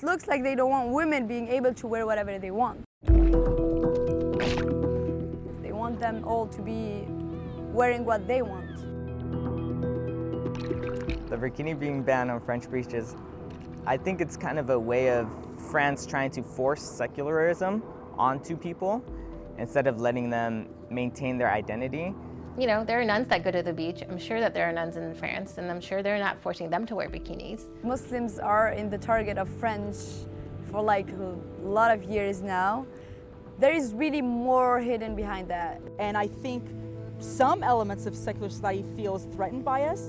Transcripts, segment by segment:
it looks like they don't want women being able to wear whatever they want. They want them all to be wearing what they want. The bikini being banned on French beaches, I think it's kind of a way of France trying to force secularism onto people instead of letting them maintain their identity. You know, there are nuns that go to the beach. I'm sure that there are nuns in France, and I'm sure they're not forcing them to wear bikinis. Muslims are in the target of French for like a lot of years now. There is really more hidden behind that. And I think some elements of secular society feels threatened by us.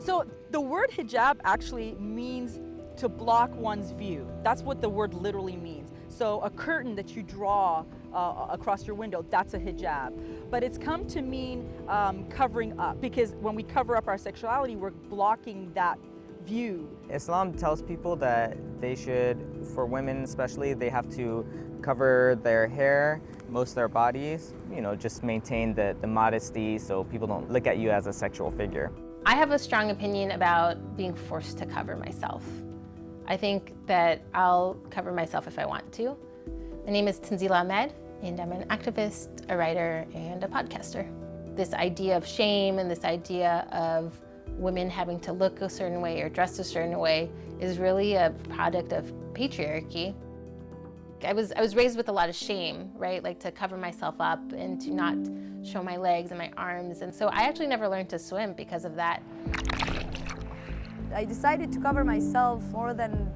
So the word hijab actually means to block one's view. That's what the word literally means. So a curtain that you draw uh, across your window, that's a hijab. But it's come to mean um, covering up because when we cover up our sexuality, we're blocking that view. Islam tells people that they should, for women especially, they have to cover their hair, most of their bodies, you know, just maintain the, the modesty so people don't look at you as a sexual figure. I have a strong opinion about being forced to cover myself. I think that I'll cover myself if I want to. My name is Tanzila Ahmed, and I'm an activist, a writer, and a podcaster. This idea of shame and this idea of women having to look a certain way or dress a certain way is really a product of patriarchy. I was, I was raised with a lot of shame, right? Like to cover myself up and to not show my legs and my arms. And so I actually never learned to swim because of that. I decided to cover myself more than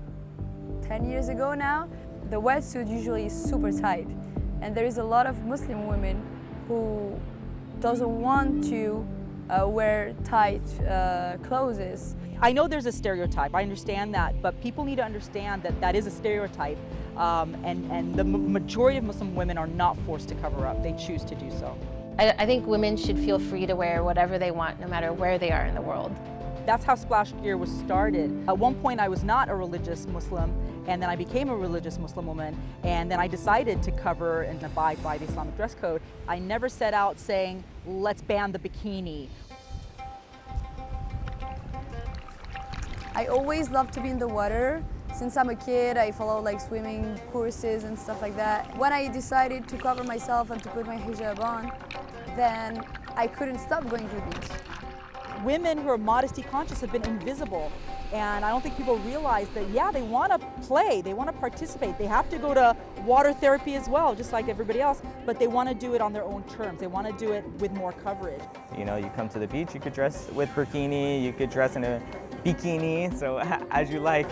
10 years ago now. The wetsuit usually is super tight and there is a lot of Muslim women who doesn't want to uh, wear tight uh, clothes. I know there's a stereotype, I understand that, but people need to understand that that is a stereotype um, and, and the majority of Muslim women are not forced to cover up, they choose to do so. I, I think women should feel free to wear whatever they want no matter where they are in the world. That's how Splash Gear was started. At one point I was not a religious Muslim and then I became a religious Muslim woman and then I decided to cover and abide by the Islamic dress code. I never set out saying, let's ban the bikini. I always loved to be in the water. Since I'm a kid, I follow like swimming courses and stuff like that. When I decided to cover myself and to put my hijab on, then I couldn't stop going to the beach women who are modesty conscious have been invisible. And I don't think people realize that, yeah, they want to play, they want to participate. They have to go to water therapy as well, just like everybody else, but they want to do it on their own terms. They want to do it with more coverage. You know, you come to the beach, you could dress with burkini, you could dress in a bikini, so as you like.